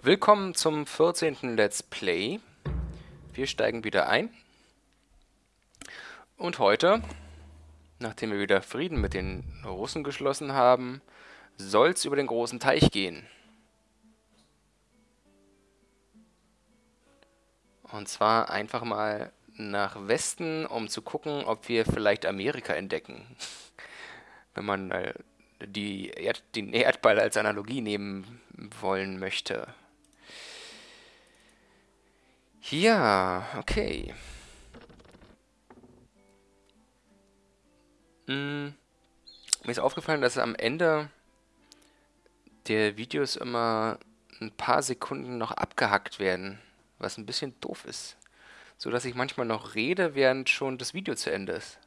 Willkommen zum 14. Let's Play. Wir steigen wieder ein. Und heute, nachdem wir wieder Frieden mit den Russen geschlossen haben, soll es über den großen Teich gehen. Und zwar einfach mal nach Westen, um zu gucken, ob wir vielleicht Amerika entdecken. Wenn man äh, die Erd den Erdball als Analogie nehmen wollen möchte. Ja, okay. Hm, mir ist aufgefallen, dass am Ende der Videos immer ein paar Sekunden noch abgehackt werden, was ein bisschen doof ist. So dass ich manchmal noch rede, während schon das Video zu Ende ist.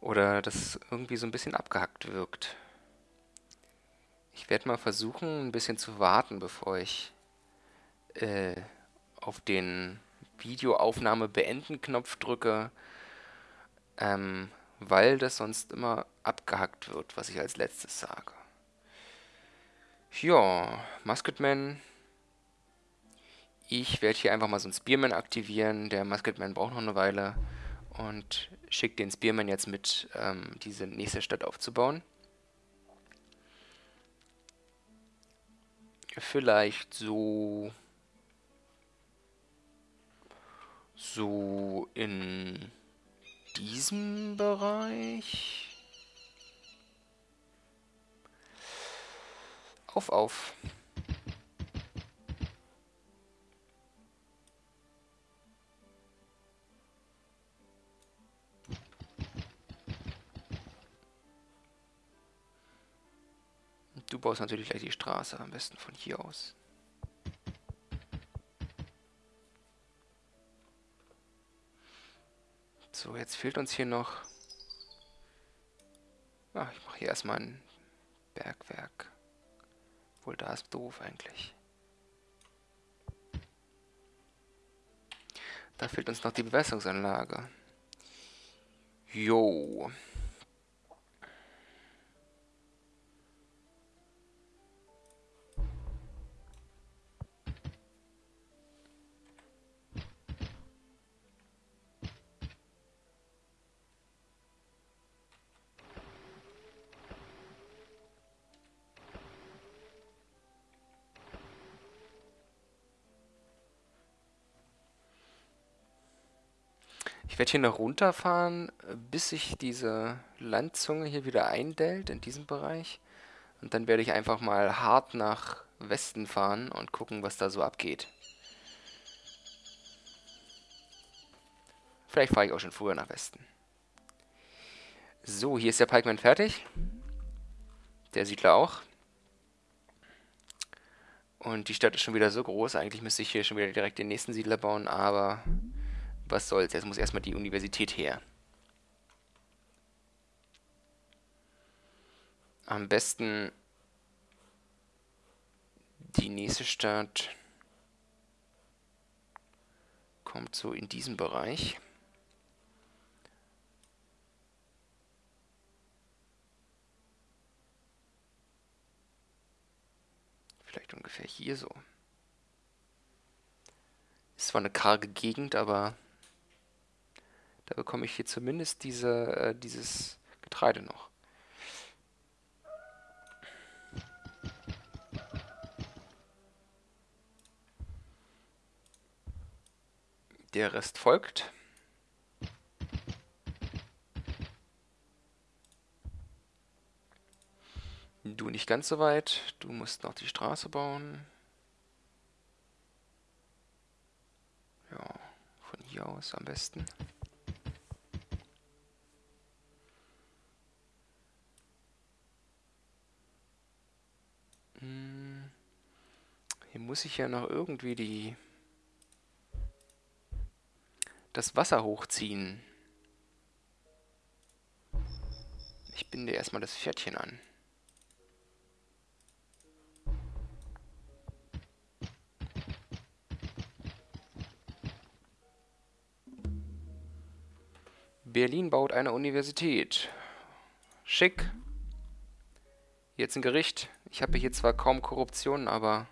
Oder das irgendwie so ein bisschen abgehackt wirkt. Ich werde mal versuchen, ein bisschen zu warten, bevor ich äh, auf den Videoaufnahme beenden Knopf drücke, ähm, weil das sonst immer abgehackt wird, was ich als letztes sage. Ja, Musketman. Ich werde hier einfach mal so einen Spearman aktivieren. Der Musketman braucht noch eine Weile und schicke den Spearman jetzt mit, ähm, diese nächste Stadt aufzubauen. Vielleicht so so in diesem Bereich. Auf, auf. Du baust natürlich gleich die Straße, am besten von hier aus. So, jetzt fehlt uns hier noch... Ach, ich mache hier erstmal ein Bergwerk. Wohl da ist doof eigentlich. Da fehlt uns noch die Bewässerungsanlage. Jo. Ich werde hier noch runterfahren, bis sich diese Landzunge hier wieder eindellt in diesem Bereich. Und dann werde ich einfach mal hart nach Westen fahren und gucken, was da so abgeht. Vielleicht fahre ich auch schon früher nach Westen. So, hier ist der Pikeman fertig. Der Siedler auch. Und die Stadt ist schon wieder so groß. Eigentlich müsste ich hier schon wieder direkt den nächsten Siedler bauen, aber was soll's, jetzt muss erstmal die Universität her. Am besten die nächste Stadt kommt so in diesem Bereich. Vielleicht ungefähr hier so. Ist zwar eine karge Gegend, aber da bekomme ich hier zumindest diese, äh, dieses Getreide noch. Der Rest folgt. Du nicht ganz so weit. Du musst noch die Straße bauen. Ja, von hier aus am besten. Hier muss ich ja noch irgendwie die das Wasser hochziehen. Ich binde erstmal das Pferdchen an. Berlin baut eine Universität. Schick. Jetzt ein Gericht. Ich habe hier zwar kaum Korruption, aber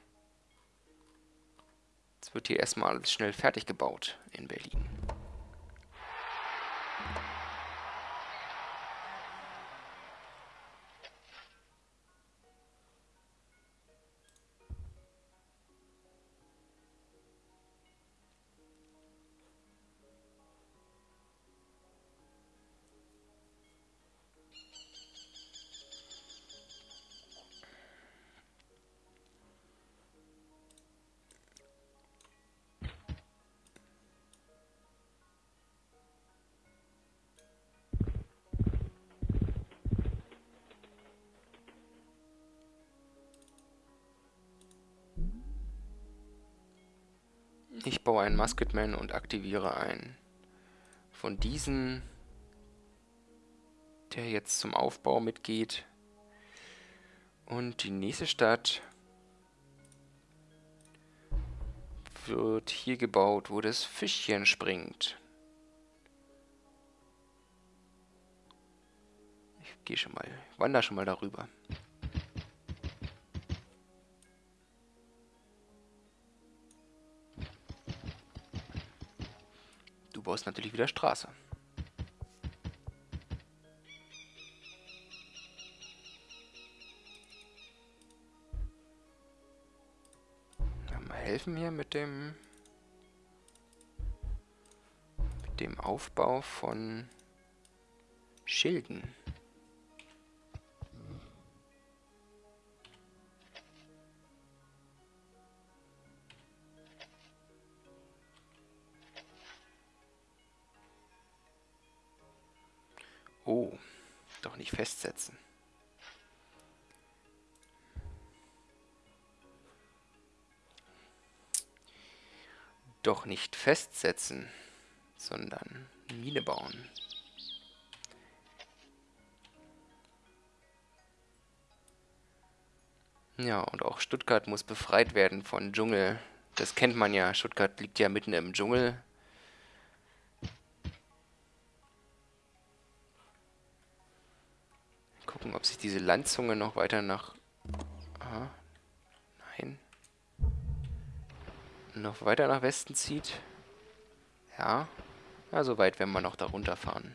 jetzt wird hier erstmal alles schnell fertig gebaut in Berlin. Baue einen Musketman und aktiviere einen. Von diesen, der jetzt zum Aufbau mitgeht. Und die nächste Stadt wird hier gebaut, wo das Fischchen springt. Ich gehe schon mal, wandere schon mal darüber. Baust natürlich wieder Straße. Mal helfen hier mit dem mit dem Aufbau von Schilden. Nicht festsetzen. Doch nicht festsetzen, sondern Mine bauen. Ja, und auch Stuttgart muss befreit werden von Dschungel. Das kennt man ja. Stuttgart liegt ja mitten im Dschungel. Gucken, ob sich diese Landzunge noch weiter nach... Aha. Nein. Noch weiter nach Westen zieht. Ja. Ja, so weit werden wir noch da runterfahren.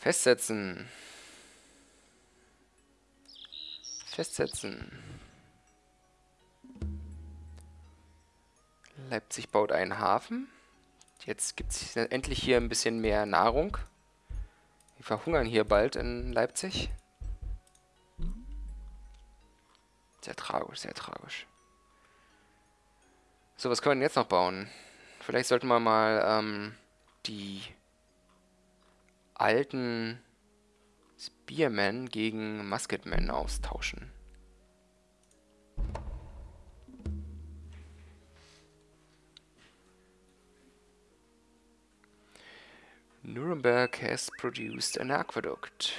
Festsetzen. Festsetzen. Leipzig baut einen Hafen. Jetzt gibt es endlich hier ein bisschen mehr Nahrung. Wir verhungern hier bald in Leipzig. Sehr tragisch, sehr tragisch. So, was können wir denn jetzt noch bauen? Vielleicht sollten wir mal ähm, die alten Spearman gegen Musketman austauschen. Nuremberg has produced an aqueduct.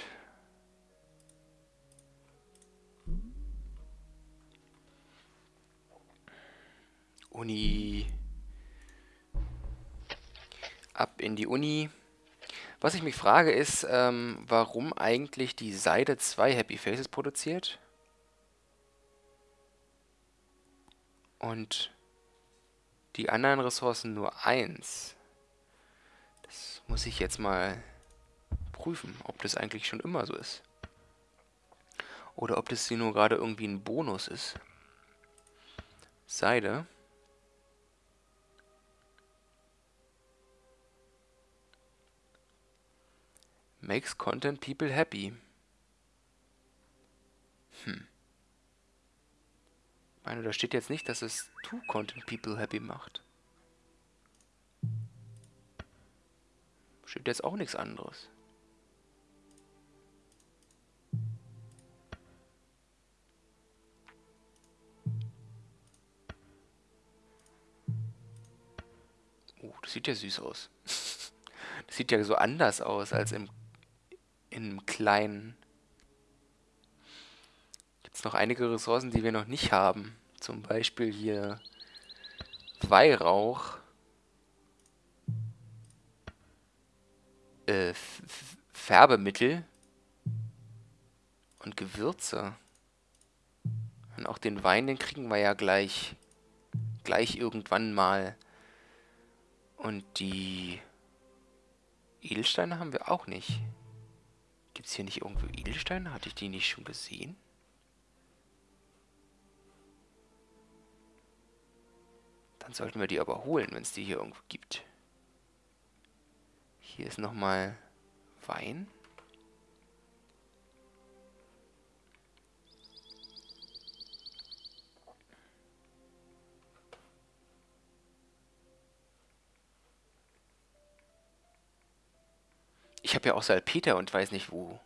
Uni. Ab in die Uni. Was ich mich frage ist, ähm, warum eigentlich die Seite zwei Happy Faces produziert und die anderen Ressourcen nur eins. Das muss ich jetzt mal prüfen, ob das eigentlich schon immer so ist. Oder ob das hier nur gerade irgendwie ein Bonus ist. Seide. Makes content people happy. Hm. Ich meine, da steht jetzt nicht, dass es to content people happy macht. Steht jetzt auch nichts anderes. Oh, das sieht ja süß aus. Das sieht ja so anders aus als im in einem kleinen. Gibt es noch einige Ressourcen, die wir noch nicht haben. Zum Beispiel hier Weihrauch. Äh, Färbemittel. Und Gewürze. Und auch den Wein, den kriegen wir ja gleich. Gleich irgendwann mal. Und die Edelsteine haben wir auch nicht. Gibt es hier nicht irgendwo Edelsteine? Hatte ich die nicht schon gesehen? Dann sollten wir die aber holen, wenn es die hier irgendwo gibt. Hier ist nochmal Wein. Ich habe ja auch Salpeter und weiß nicht, wo,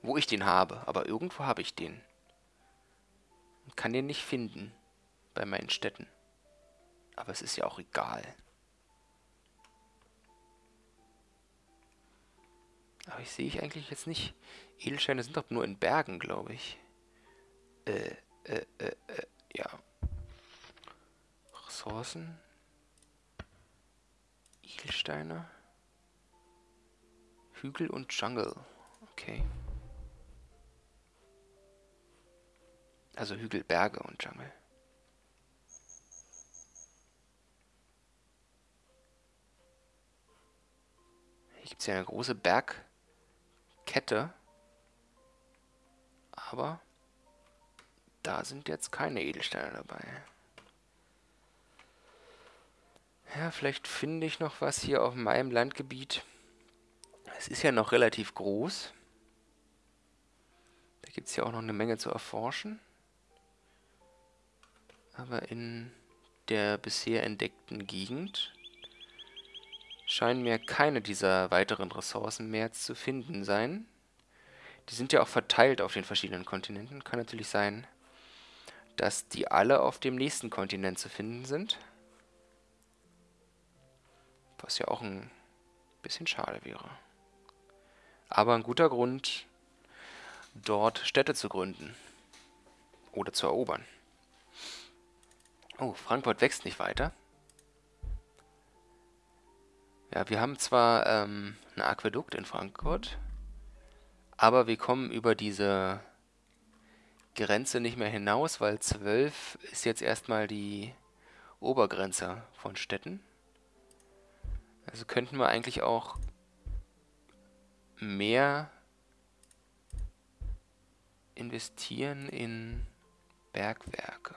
wo ich den habe. Aber irgendwo habe ich den. Und kann den nicht finden bei meinen Städten. Aber es ist ja auch egal. Aber ich sehe ich eigentlich jetzt nicht. Edelsteine sind doch nur in Bergen, glaube ich. Äh, äh, äh, äh, ja. Ressourcen. Edelsteine. Hügel und Jungle. Okay. Also Hügel, Berge und Jungle. Hier gibt es ja eine große Bergkette. Aber da sind jetzt keine Edelsteine dabei. Ja, vielleicht finde ich noch was hier auf meinem Landgebiet. Es ist ja noch relativ groß. Da gibt es ja auch noch eine Menge zu erforschen. Aber in der bisher entdeckten Gegend scheinen mir keine dieser weiteren Ressourcen mehr zu finden sein. Die sind ja auch verteilt auf den verschiedenen Kontinenten. Kann natürlich sein, dass die alle auf dem nächsten Kontinent zu finden sind. Was ja auch ein bisschen schade wäre. Aber ein guter Grund, dort Städte zu gründen. Oder zu erobern. Oh, Frankfurt wächst nicht weiter. Ja, wir haben zwar ähm, ein Aquädukt in Frankfurt, aber wir kommen über diese Grenze nicht mehr hinaus, weil 12 ist jetzt erstmal die Obergrenze von Städten. Also könnten wir eigentlich auch mehr investieren in Bergwerke.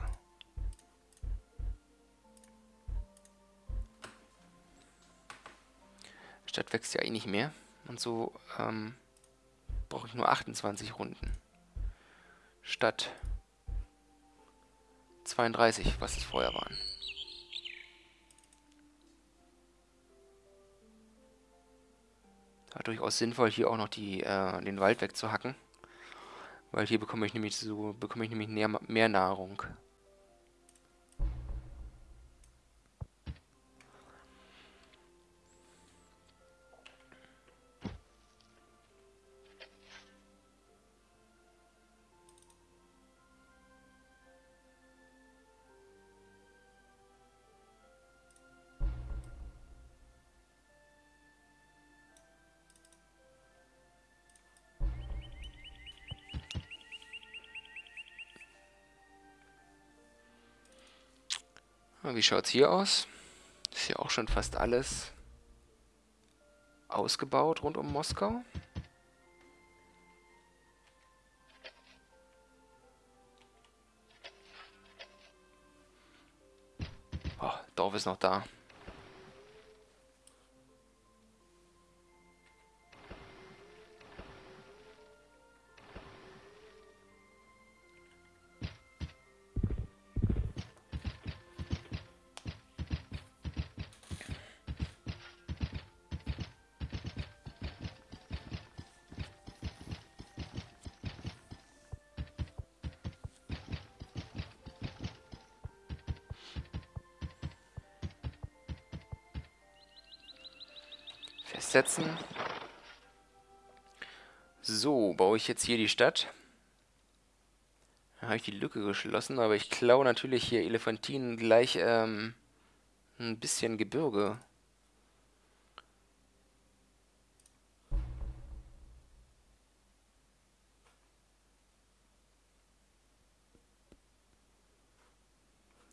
Stadt wächst ja eh nicht mehr. Und so ähm, brauche ich nur 28 Runden. Statt 32, was es vorher waren. Ja, durchaus sinnvoll, hier auch noch die, äh, den Wald wegzuhacken. Weil hier bekomme ich nämlich so bekomme ich nämlich mehr, mehr Nahrung. Wie schaut es hier aus? Ist ja auch schon fast alles ausgebaut rund um Moskau. Oh, Dorf ist noch da. setzen. So, baue ich jetzt hier die Stadt. Da habe ich die Lücke geschlossen, aber ich klaue natürlich hier Elefantinen gleich ähm, ein bisschen Gebirge.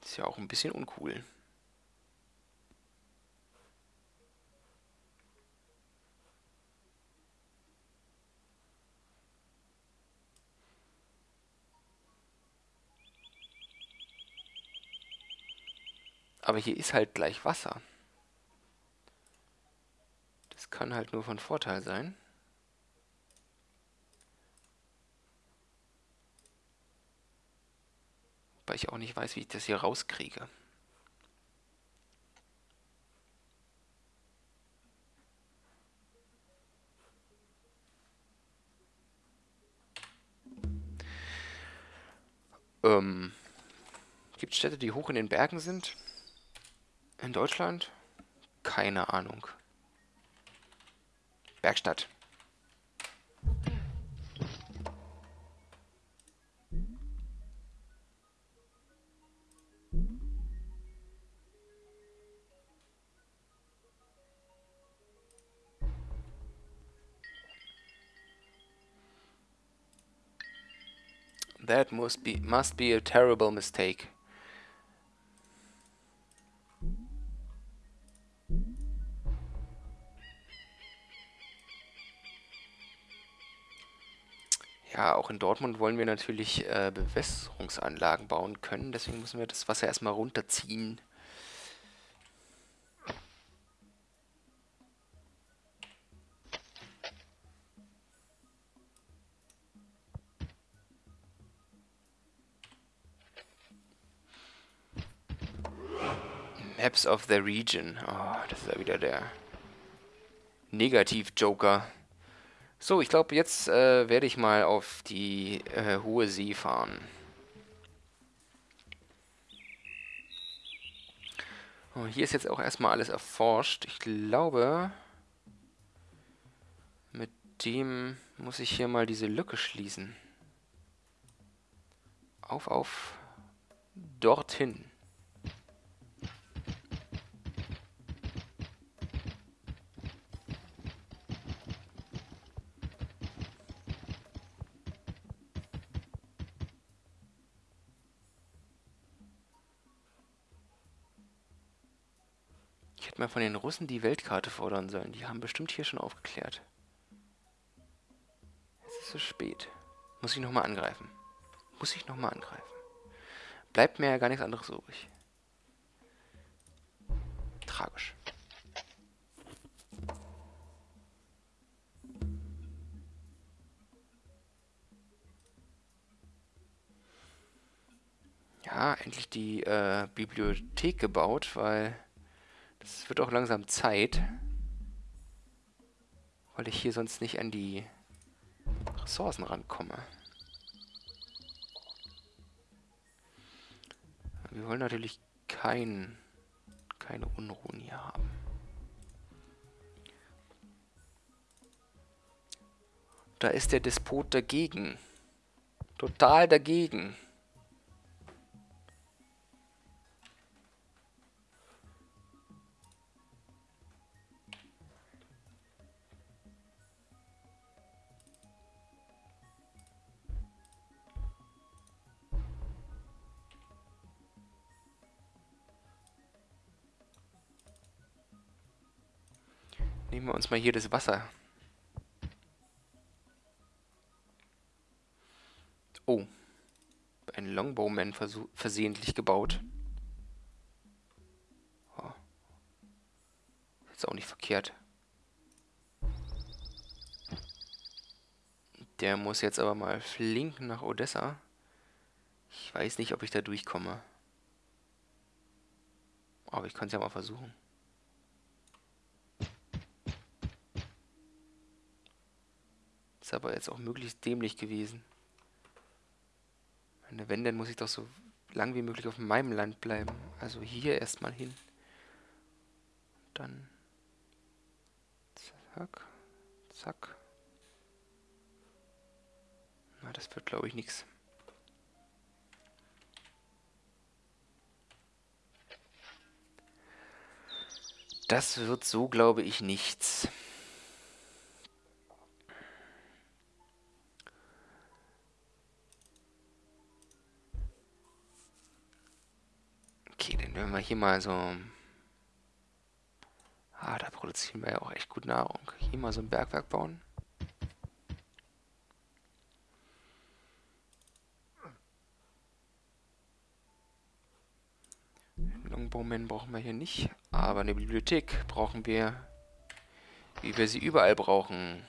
Ist ja auch ein bisschen uncool. Aber hier ist halt gleich Wasser. Das kann halt nur von Vorteil sein. Weil ich auch nicht weiß, wie ich das hier rauskriege. Ähm, Gibt es Städte, die hoch in den Bergen sind? In Deutschland? Keine Ahnung. Bergstadt. That must be must be a terrible mistake. Auch in Dortmund wollen wir natürlich äh, Bewässerungsanlagen bauen können. Deswegen müssen wir das Wasser erstmal runterziehen. Maps of the Region. Oh, das ist ja wieder der Negativ-Joker. So, ich glaube, jetzt äh, werde ich mal auf die äh, hohe See fahren. Oh, hier ist jetzt auch erstmal alles erforscht. Ich glaube, mit dem muss ich hier mal diese Lücke schließen. Auf, auf, dorthin. Hätte mal von den Russen die Weltkarte fordern sollen. Die haben bestimmt hier schon aufgeklärt. Es ist zu spät. Muss ich nochmal angreifen. Muss ich nochmal angreifen. Bleibt mir ja gar nichts anderes übrig. Tragisch. Ja, endlich die äh, Bibliothek gebaut, weil es wird auch langsam Zeit, weil ich hier sonst nicht an die Ressourcen rankomme. Wir wollen natürlich kein, keine Unruhen hier haben. Da ist der Despot dagegen. Total dagegen. Nehmen wir uns mal hier das Wasser. Oh. Ein Longbowman versehentlich gebaut. Oh. Ist auch nicht verkehrt. Der muss jetzt aber mal flink nach Odessa. Ich weiß nicht, ob ich da durchkomme. Aber ich kann es ja mal versuchen. Aber jetzt auch möglichst dämlich gewesen. Meine, wenn, dann muss ich doch so lang wie möglich auf meinem Land bleiben. Also hier erstmal hin. Dann zack, zack. Na, das wird glaube ich nichts. Das wird so, glaube ich, nichts. Wenn wir hier mal so... Ah, da produzieren wir ja auch echt gut Nahrung. Hier mal so ein Bergwerk bauen. Longbowmen brauchen wir hier nicht. Aber eine Bibliothek brauchen wir, wie wir sie überall brauchen.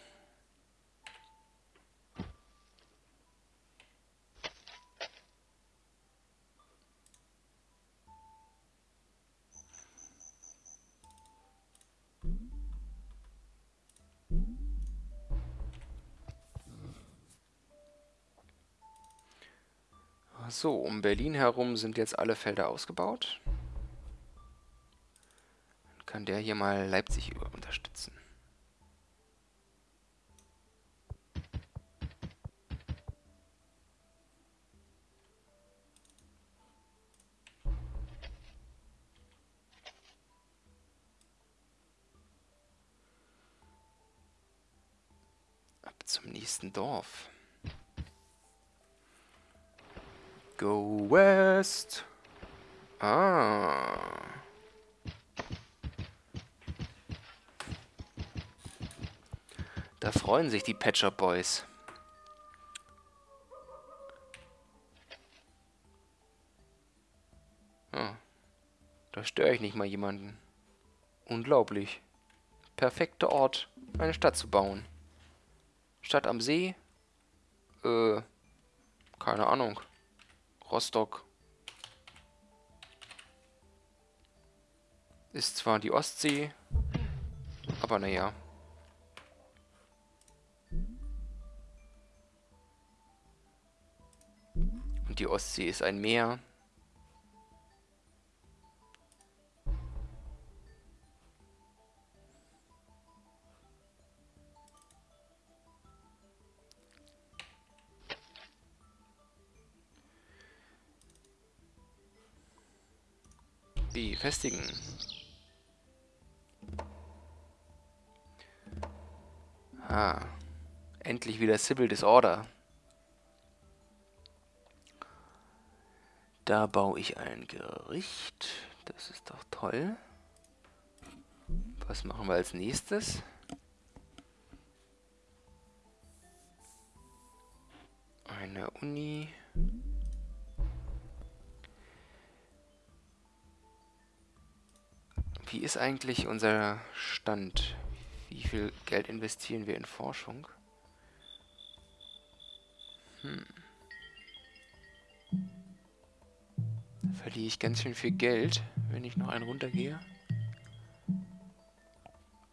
So, um Berlin herum sind jetzt alle Felder ausgebaut. Dann kann der hier mal Leipzig über unterstützen. Ab zum nächsten Dorf. Go west. Ah. Da freuen sich die Shop Boys. Ah. Da störe ich nicht mal jemanden. Unglaublich. Perfekter Ort, eine Stadt zu bauen. Stadt am See? Äh, keine Ahnung. Rostock ist zwar die Ostsee, aber naja. Und die Ostsee ist ein Meer. Befestigen. Ah, endlich wieder Civil Disorder. Da baue ich ein Gericht. Das ist doch toll. Was machen wir als nächstes? Eine Uni. Wie ist eigentlich unser Stand? Wie viel Geld investieren wir in Forschung? Hm. Da verliere ich ganz schön viel Geld, wenn ich noch einen runtergehe.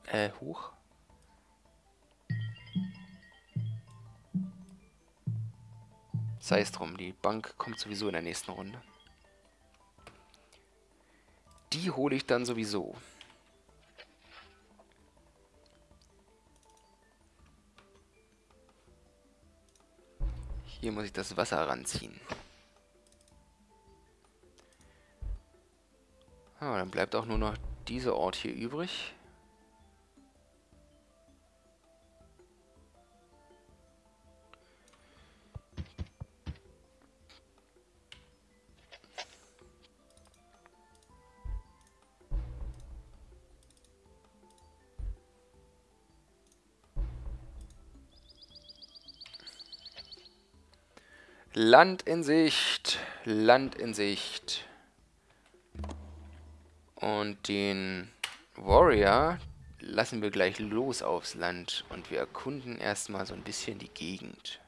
Äh, hoch. Sei es drum, die Bank kommt sowieso in der nächsten Runde. Die hole ich dann sowieso. Hier muss ich das Wasser ranziehen. Ah, dann bleibt auch nur noch dieser Ort hier übrig. Land in Sicht, Land in Sicht. Und den Warrior lassen wir gleich los aufs Land und wir erkunden erstmal so ein bisschen die Gegend.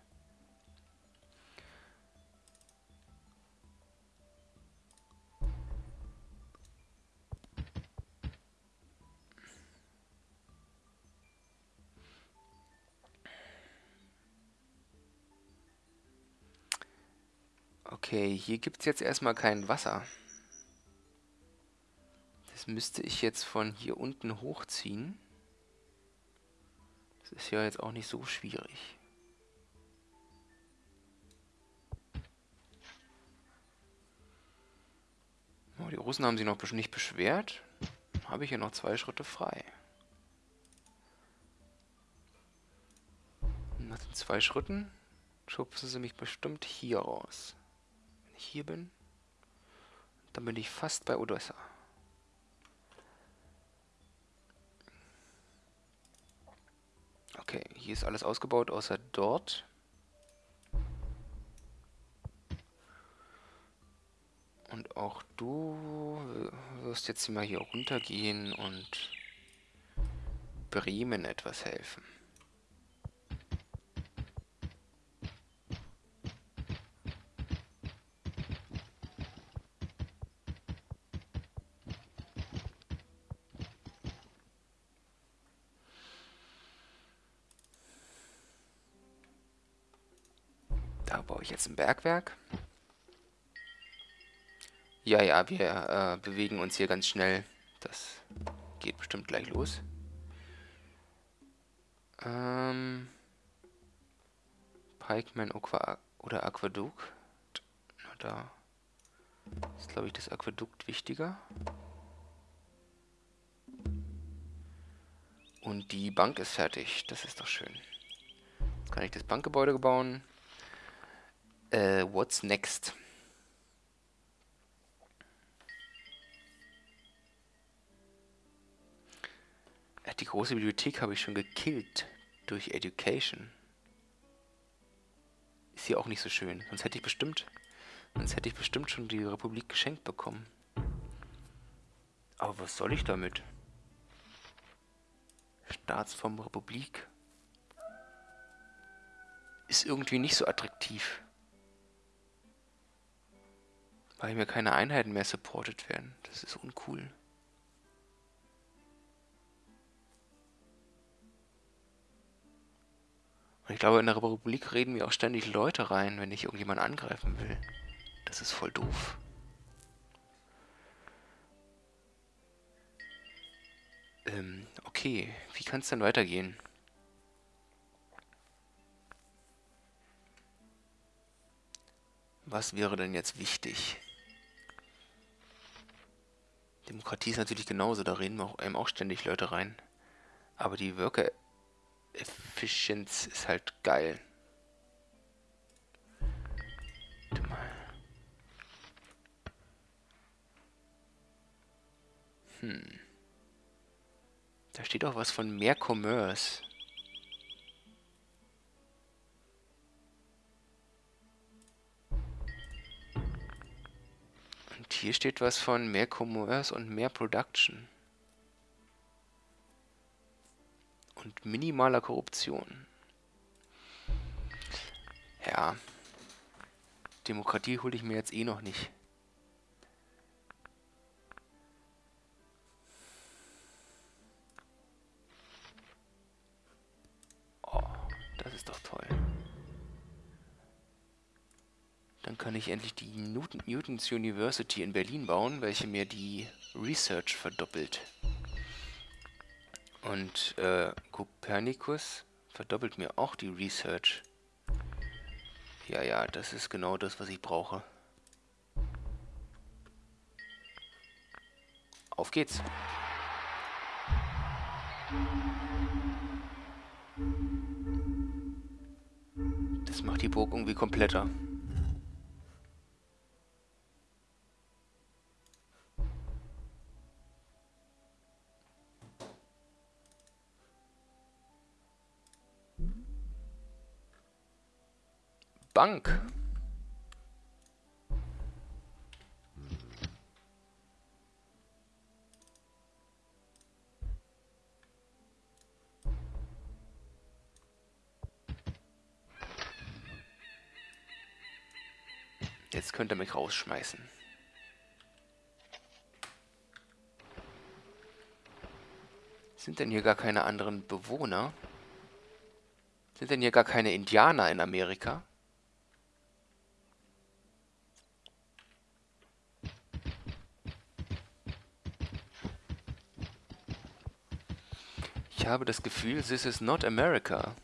Okay, hier gibt es jetzt erstmal kein Wasser. Das müsste ich jetzt von hier unten hochziehen. Das ist ja jetzt auch nicht so schwierig. Oh, die Russen haben sich noch nicht beschwert. Habe ich hier noch zwei Schritte frei. Nach den zwei Schritten schubsen sie mich bestimmt hier raus hier bin. Dann bin ich fast bei Odessa. Okay, hier ist alles ausgebaut, außer dort. Und auch du wirst jetzt mal hier runtergehen und Bremen etwas helfen. Ich jetzt ein Bergwerk. Ja, ja, wir äh, bewegen uns hier ganz schnell. Das geht bestimmt gleich los. Ähm, Pikeman Aqua oder Aquadukt. Na, da ist, glaube ich, das Aquadukt wichtiger. Und die Bank ist fertig. Das ist doch schön. Jetzt kann ich das Bankgebäude bauen. Äh, what's next? Die große Bibliothek habe ich schon gekillt durch Education. Ist hier auch nicht so schön. Sonst hätte ich bestimmt, sonst hätte ich bestimmt schon die Republik geschenkt bekommen. Aber was soll ich damit? Staatsform Republik ist irgendwie nicht so attraktiv. Weil mir keine Einheiten mehr supported werden. Das ist uncool. Und ich glaube, in der Republik reden mir auch ständig Leute rein, wenn ich irgendjemanden angreifen will. Das ist voll doof. Ähm, okay. Wie kann es denn weitergehen? Was wäre denn jetzt wichtig? Demokratie ist natürlich genauso, da reden auch, einem auch ständig Leute rein. Aber die Worker Efficiency ist halt geil. Warte mal. Hm. Da steht auch was von mehr Commerce. Hier steht was von mehr Commerce und mehr Production. und minimaler Korruption. Ja. Demokratie hole ich mir jetzt eh noch nicht. Kann ich endlich die Newton Newtons University in Berlin bauen, welche mir die Research verdoppelt. Und äh, Copernicus verdoppelt mir auch die Research. Ja, ja, das ist genau das, was ich brauche. Auf geht's. Das macht die Burg irgendwie kompletter. Bank. Jetzt könnt ihr mich rausschmeißen. Sind denn hier gar keine anderen Bewohner? Sind denn hier gar keine Indianer in Amerika? Ich habe das Gefühl, this is not America.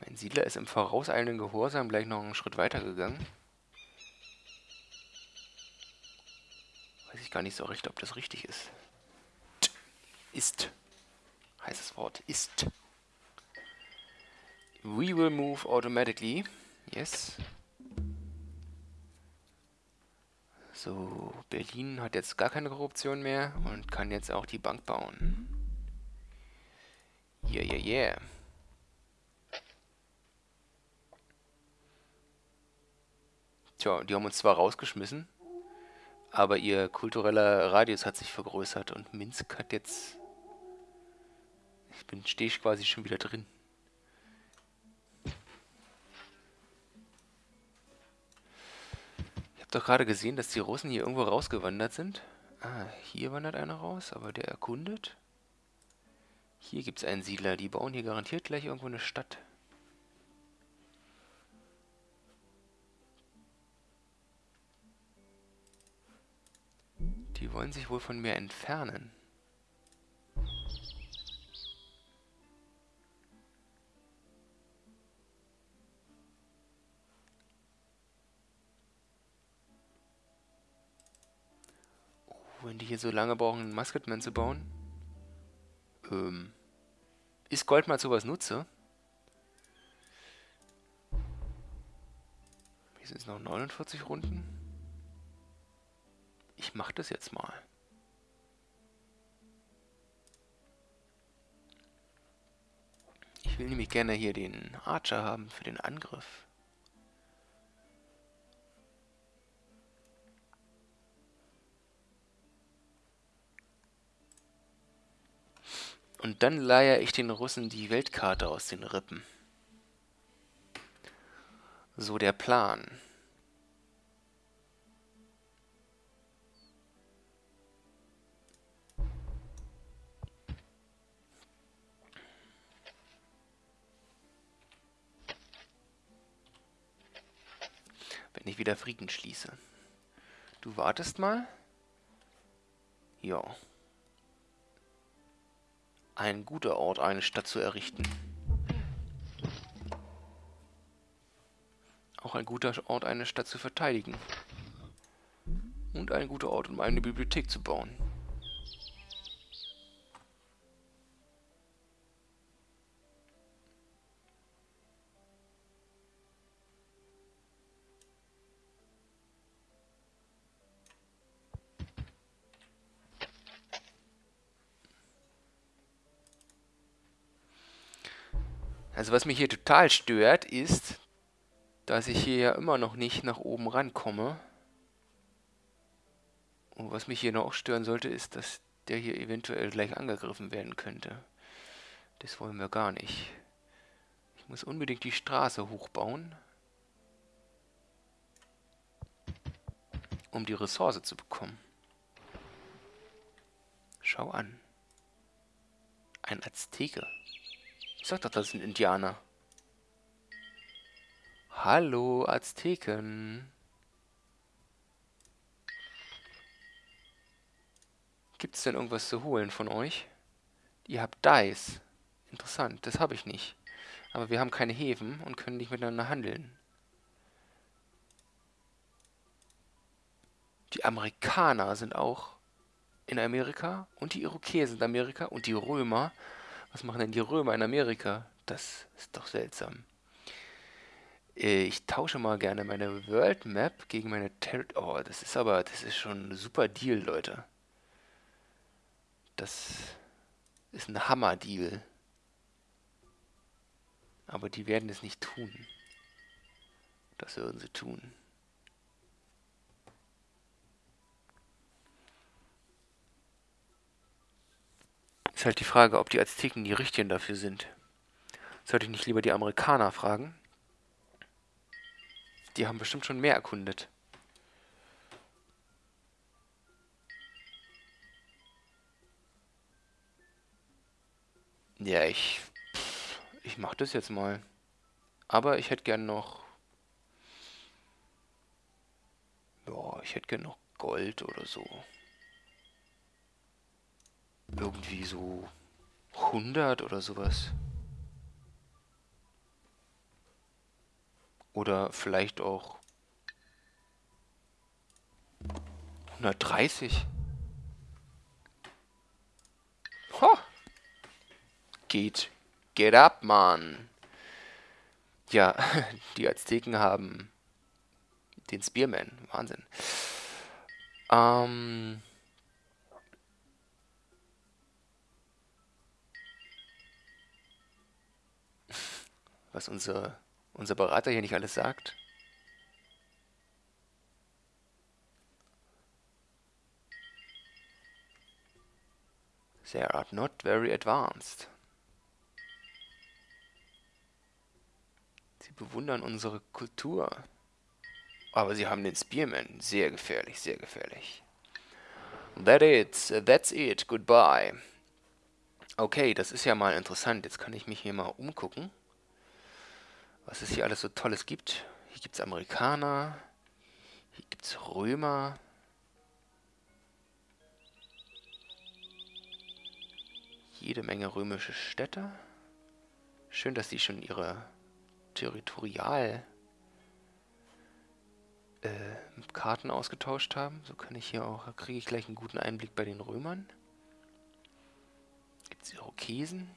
Mein Siedler ist im vorauseilenden Gehorsam gleich noch einen Schritt weiter gegangen. ich gar nicht so recht, ob das richtig ist. Ist. Heißes Wort. Ist. We will move automatically. Yes. So, Berlin hat jetzt gar keine Korruption mehr und kann jetzt auch die Bank bauen. Yeah, yeah, yeah. Tja, die haben uns zwar rausgeschmissen, aber ihr kultureller Radius hat sich vergrößert und Minsk hat jetzt... Ich bin, stehe ich quasi schon wieder drin. Ich habe doch gerade gesehen, dass die Russen hier irgendwo rausgewandert sind. Ah, hier wandert einer raus, aber der erkundet. Hier gibt es einen Siedler, die bauen hier garantiert gleich irgendwo eine Stadt. Die wollen sich wohl von mir entfernen. Wenn die hier so lange brauchen, einen Musketman zu bauen. Ähm, ist Gold mal sowas nutze? Hier sind es noch 49 Runden. Ich mache das jetzt mal. Ich will nämlich gerne hier den Archer haben für den Angriff. Und dann leihe ich den Russen die Weltkarte aus den Rippen. So der Plan. wenn ich wieder Frieden schließe. Du wartest mal? Ja. Ein guter Ort, eine Stadt zu errichten. Auch ein guter Ort, eine Stadt zu verteidigen. Und ein guter Ort, um eine Bibliothek zu bauen. Also was mich hier total stört, ist, dass ich hier ja immer noch nicht nach oben rankomme. Und was mich hier noch stören sollte, ist, dass der hier eventuell gleich angegriffen werden könnte. Das wollen wir gar nicht. Ich muss unbedingt die Straße hochbauen, um die Ressource zu bekommen. Schau an. Ein Azteke. Sag doch, das sind Indianer. Hallo, Azteken. Gibt es denn irgendwas zu holen von euch? Ihr habt Dice. Interessant, das habe ich nicht. Aber wir haben keine Häfen und können nicht miteinander handeln. Die Amerikaner sind auch in Amerika und die Irokesen in Amerika und die Römer was machen denn die Römer in Amerika? Das ist doch seltsam. Äh, ich tausche mal gerne meine World Map gegen meine Territory. Oh, das ist aber, das ist schon ein super Deal, Leute. Das ist ein Hammer-Deal. Aber die werden es nicht tun. Das würden sie tun. Ist halt die Frage, ob die Azteken die Richtigen dafür sind. Sollte ich nicht lieber die Amerikaner fragen? Die haben bestimmt schon mehr erkundet. Ja, ich... Ich mach das jetzt mal. Aber ich hätte gern noch... Ja, ich hätte gern noch Gold oder so irgendwie so 100 oder sowas. Oder vielleicht auch 130. Ho! Geht. Get up, man. Ja, die Azteken haben den Spearman. Wahnsinn. Ähm... was unser, unser Berater hier nicht alles sagt. They are not very advanced. Sie bewundern unsere Kultur. Aber sie haben den Spearman. Sehr gefährlich, sehr gefährlich. That it, that's it, goodbye. Okay, das ist ja mal interessant. Jetzt kann ich mich hier mal umgucken, was es hier alles so Tolles gibt. Hier gibt es Amerikaner, hier gibt es Römer, jede Menge römische Städte. Schön, dass die schon ihre Territorial äh, Karten ausgetauscht haben. So kann ich hier auch, kriege ich gleich einen guten Einblick bei den Römern. Gibt es Irokesen?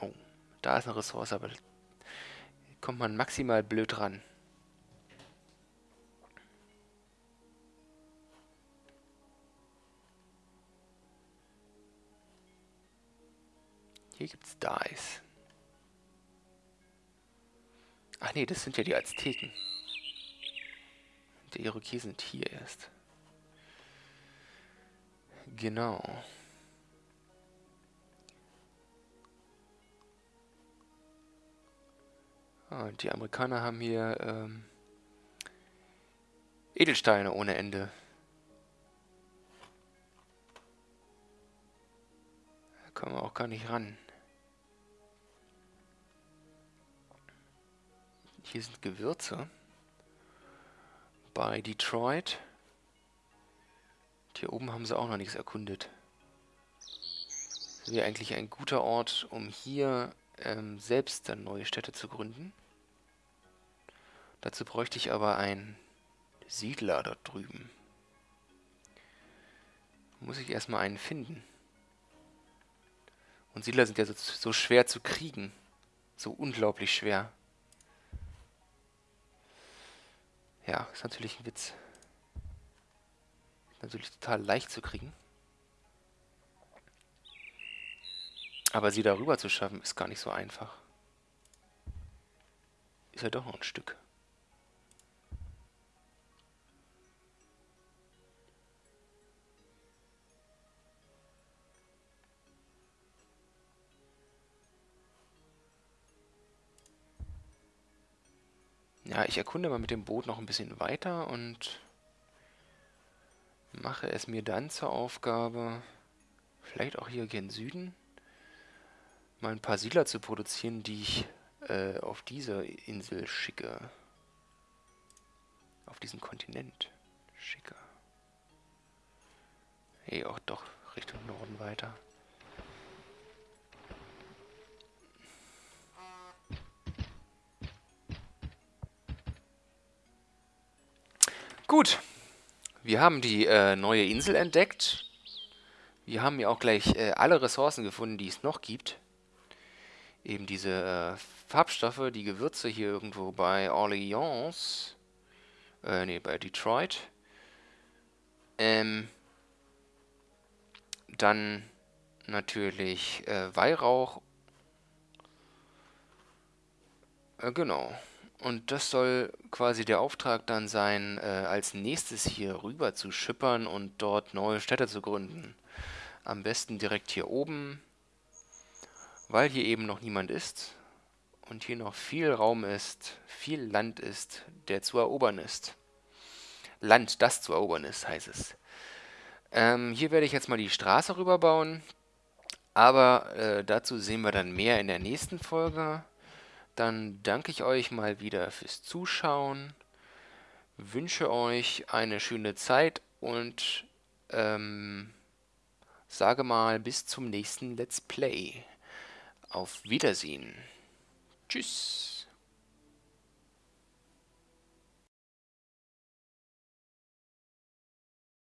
Oh, da ist eine Ressource, aber kommt man maximal blöd ran. Hier gibt es Dice. Ach nee, das sind ja die Azteken. Die Irokesen sind hier erst. Genau. Ah, und die Amerikaner haben hier ähm, Edelsteine ohne Ende. Da kommen wir auch gar nicht ran. Hier sind Gewürze. Bei Detroit. hier oben haben sie auch noch nichts erkundet. Das wäre eigentlich ein guter Ort, um hier ähm, selbst dann neue Städte zu gründen. Dazu bräuchte ich aber einen Siedler dort drüben. Muss ich erstmal einen finden. Und Siedler sind ja so, so schwer zu kriegen. So unglaublich schwer. Ja, ist natürlich ein Witz. Natürlich total leicht zu kriegen. Aber sie darüber zu schaffen, ist gar nicht so einfach. Ist ja doch noch ein Stück. Ja, ich erkunde mal mit dem Boot noch ein bisschen weiter und mache es mir dann zur Aufgabe, vielleicht auch hier gen Süden, mal ein paar Siedler zu produzieren, die ich äh, auf diese Insel schicke. Auf diesen Kontinent schicke. Hey, auch doch Richtung Norden weiter. Gut, wir haben die äh, neue Insel entdeckt. Wir haben ja auch gleich äh, alle Ressourcen gefunden, die es noch gibt. Eben diese äh, Farbstoffe, die Gewürze hier irgendwo bei Orleans. Äh, nee, bei Detroit. Ähm, dann natürlich äh, Weihrauch. Äh, genau. Und das soll quasi der Auftrag dann sein, äh, als nächstes hier rüber zu schippern und dort neue Städte zu gründen. Am besten direkt hier oben, weil hier eben noch niemand ist und hier noch viel Raum ist, viel Land ist, der zu erobern ist. Land, das zu erobern ist, heißt es. Ähm, hier werde ich jetzt mal die Straße rüberbauen, aber äh, dazu sehen wir dann mehr in der nächsten Folge. Dann danke ich euch mal wieder fürs Zuschauen, wünsche euch eine schöne Zeit und ähm, sage mal bis zum nächsten Let's Play. Auf Wiedersehen. Tschüss.